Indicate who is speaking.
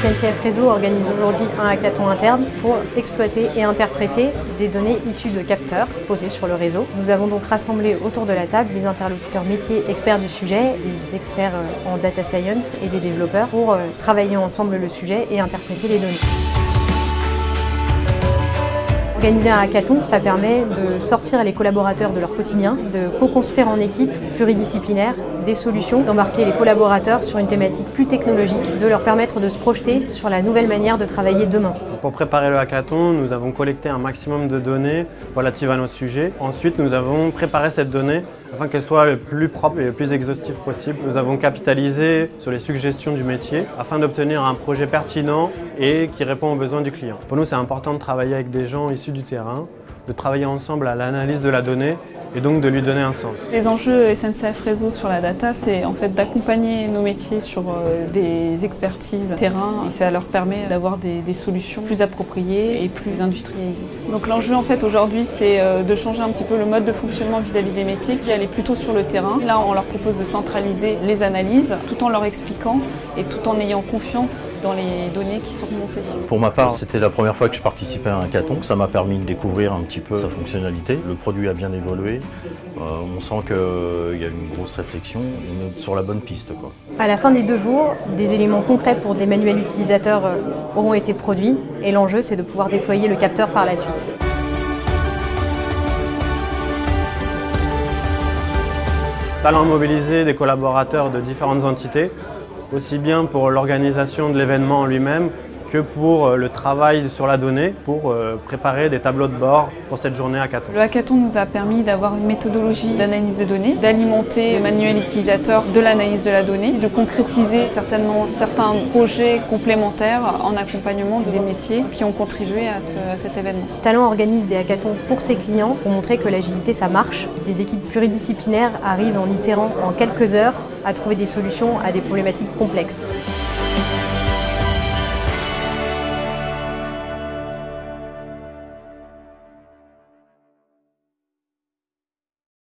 Speaker 1: SNCF Réseau organise aujourd'hui un hackathon interne pour exploiter et interpréter des données issues de capteurs posés sur le réseau. Nous avons donc rassemblé autour de la table des interlocuteurs métiers experts du sujet, des experts en data science et des développeurs pour travailler ensemble le sujet et interpréter les données. Organiser un hackathon, ça permet de sortir les collaborateurs de leur quotidien, de co-construire en équipe pluridisciplinaire des solutions, d'embarquer les collaborateurs sur une thématique plus technologique, de leur permettre de se projeter sur la nouvelle manière de travailler demain.
Speaker 2: Pour préparer le hackathon, nous avons collecté un maximum de données relatives à notre sujet. Ensuite, nous avons préparé cette donnée afin qu'elle soit le plus propre et le plus exhaustive possible. Nous avons capitalisé sur les suggestions du métier afin d'obtenir un projet pertinent et qui répond aux besoins du client. Pour nous, c'est important de travailler avec des gens issus du terrain, de travailler ensemble à l'analyse de la donnée et donc de lui donner un sens.
Speaker 3: Les enjeux SNCF Réseau sur la data, c'est en fait d'accompagner nos métiers sur euh, des expertises terrain et ça leur permet d'avoir des, solutions plus appropriées et plus industrialisées. Donc l'enjeu en fait aujourd'hui c'est euh, de changer un petit peu le mode de fonctionnement vis-à-vis des métiers qui allaient plutôt sur le terrain. Là on leur propose de centraliser les analyses tout en leur expliquant et tout en ayant confiance dans les données qui sont remontées.
Speaker 4: Pour ma part c'était la première fois que je participais à un hackathon, ça m'a permis de découvrir un petit peu sa fonctionnalité. Le produit a bien évolué euh, on sent qu'il y a une grosse réflexion, on est sur la bonne piste. Quoi.
Speaker 1: À la fin des deux jours, des éléments concrets pour des manuels utilisateurs euh, auront été produits et l'enjeu c'est de pouvoir déployer le capteur par la suite.
Speaker 2: Talent mobiliser des collaborateurs de différentes entités, aussi bien pour l'organisation de l'événement en lui-même que pour euh, le travail sur la donnée, pour euh, préparer des tableaux de bord pour cette journée hackathon.
Speaker 3: Le hackathon nous a permis d'avoir une méthodologie d'analyse de données, d'alimenter le manuel utilisateur de l'analyse de la donnée, de concrétiser certainement certains projets complémentaires en accompagnement des métiers qui ont contribué à, cet événement.
Speaker 1: Talent organise des hackathons pour ses clients pour montrer que l'agilité ça marche. Des équipes pluridisciplinaires arrivent en itérant en quelques heures à trouver des solutions à des problématiques complexes.